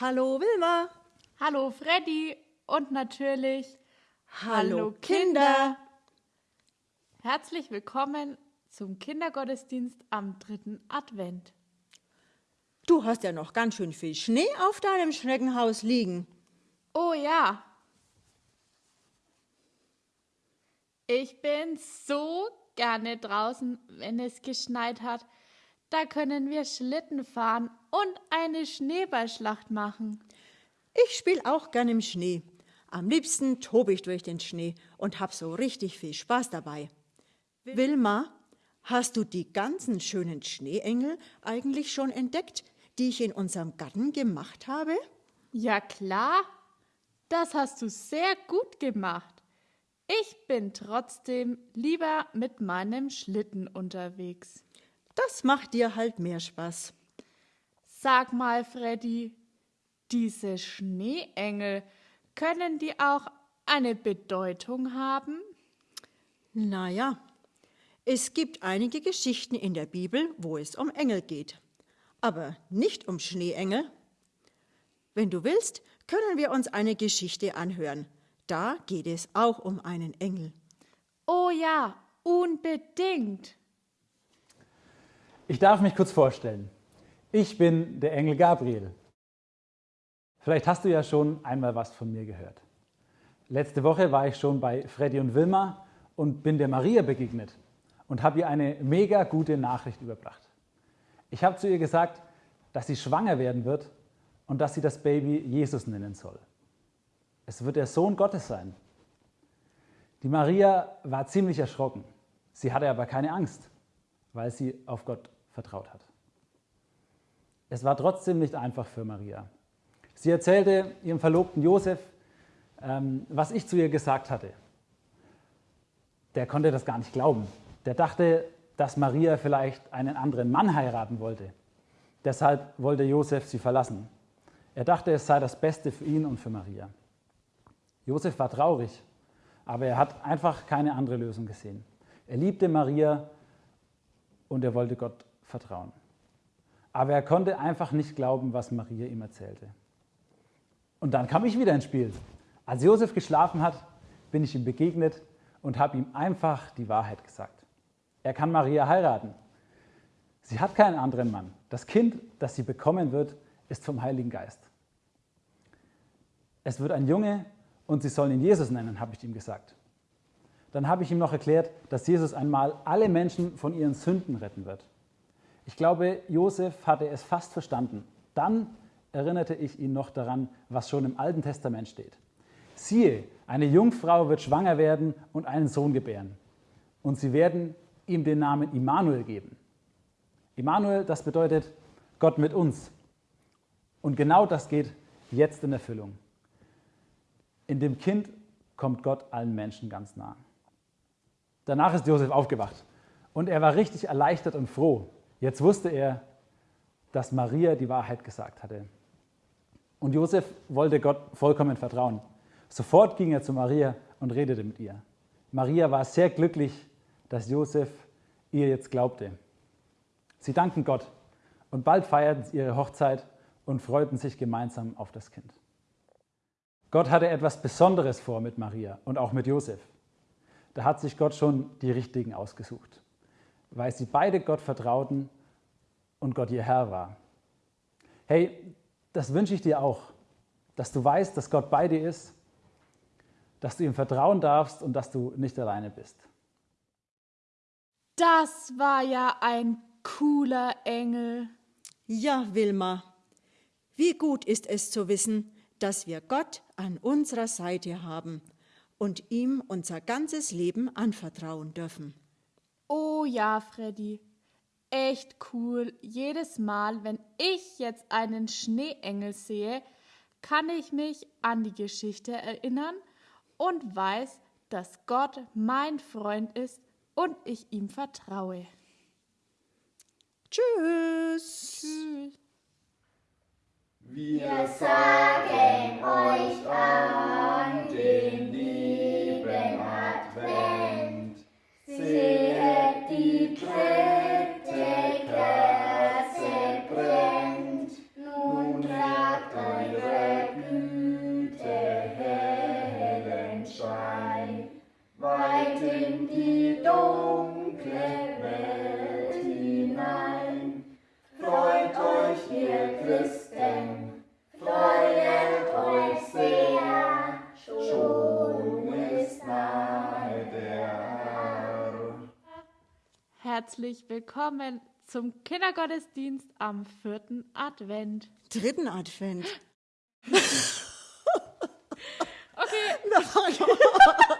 Hallo Wilma. Hallo Freddy und natürlich Hallo Kinder. Herzlich willkommen zum Kindergottesdienst am dritten Advent. Du hast ja noch ganz schön viel Schnee auf deinem Schneckenhaus liegen. Oh ja. Ich bin so gerne draußen, wenn es geschneit hat. Da können wir Schlitten fahren und eine Schneeballschlacht machen. Ich spiele auch gern im Schnee. Am liebsten tobe ich durch den Schnee und hab so richtig viel Spaß dabei. Wilma, hast du die ganzen schönen Schneeengel eigentlich schon entdeckt, die ich in unserem Garten gemacht habe? Ja klar, das hast du sehr gut gemacht. Ich bin trotzdem lieber mit meinem Schlitten unterwegs. Das macht dir halt mehr Spaß. Sag mal, Freddy, diese Schneeengel, können die auch eine Bedeutung haben? Naja, es gibt einige Geschichten in der Bibel, wo es um Engel geht, aber nicht um Schneeengel. Wenn du willst, können wir uns eine Geschichte anhören. Da geht es auch um einen Engel. Oh ja, unbedingt. Ich darf mich kurz vorstellen. Ich bin der Engel Gabriel. Vielleicht hast du ja schon einmal was von mir gehört. Letzte Woche war ich schon bei Freddy und Wilma und bin der Maria begegnet und habe ihr eine mega gute Nachricht überbracht. Ich habe zu ihr gesagt, dass sie schwanger werden wird und dass sie das Baby Jesus nennen soll. Es wird der Sohn Gottes sein. Die Maria war ziemlich erschrocken. Sie hatte aber keine Angst, weil sie auf Gott vertraut hat. Es war trotzdem nicht einfach für Maria. Sie erzählte ihrem Verlobten Josef, ähm, was ich zu ihr gesagt hatte. Der konnte das gar nicht glauben. Der dachte, dass Maria vielleicht einen anderen Mann heiraten wollte. Deshalb wollte Josef sie verlassen. Er dachte, es sei das Beste für ihn und für Maria. Josef war traurig, aber er hat einfach keine andere Lösung gesehen. Er liebte Maria und er wollte Gott vertrauen. Aber er konnte einfach nicht glauben, was Maria ihm erzählte. Und dann kam ich wieder ins Spiel. Als Josef geschlafen hat, bin ich ihm begegnet und habe ihm einfach die Wahrheit gesagt. Er kann Maria heiraten. Sie hat keinen anderen Mann. Das Kind, das sie bekommen wird, ist vom Heiligen Geist. Es wird ein Junge und sie sollen ihn Jesus nennen, habe ich ihm gesagt. Dann habe ich ihm noch erklärt, dass Jesus einmal alle Menschen von ihren Sünden retten wird. Ich glaube, Josef hatte es fast verstanden. Dann erinnerte ich ihn noch daran, was schon im Alten Testament steht. Siehe, eine Jungfrau wird schwanger werden und einen Sohn gebären. Und sie werden ihm den Namen Immanuel geben. Immanuel, das bedeutet Gott mit uns. Und genau das geht jetzt in Erfüllung. In dem Kind kommt Gott allen Menschen ganz nah. Danach ist Josef aufgewacht und er war richtig erleichtert und froh, Jetzt wusste er, dass Maria die Wahrheit gesagt hatte. Und Josef wollte Gott vollkommen vertrauen. Sofort ging er zu Maria und redete mit ihr. Maria war sehr glücklich, dass Josef ihr jetzt glaubte. Sie dankten Gott und bald feierten sie ihre Hochzeit und freuten sich gemeinsam auf das Kind. Gott hatte etwas Besonderes vor mit Maria und auch mit Josef. Da hat sich Gott schon die Richtigen ausgesucht weil sie beide Gott vertrauten und Gott ihr Herr war. Hey, das wünsche ich dir auch, dass du weißt, dass Gott bei dir ist, dass du ihm vertrauen darfst und dass du nicht alleine bist. Das war ja ein cooler Engel. Ja, Wilma, wie gut ist es zu wissen, dass wir Gott an unserer Seite haben und ihm unser ganzes Leben anvertrauen dürfen. Oh ja, Freddy. Echt cool. Jedes Mal, wenn ich jetzt einen Schneeengel sehe, kann ich mich an die Geschichte erinnern und weiß, dass Gott mein Freund ist und ich ihm vertraue. Tschüss. Tschüss. Wir sagen Herzlich willkommen zum Kindergottesdienst am vierten Advent. Dritten Advent. Okay,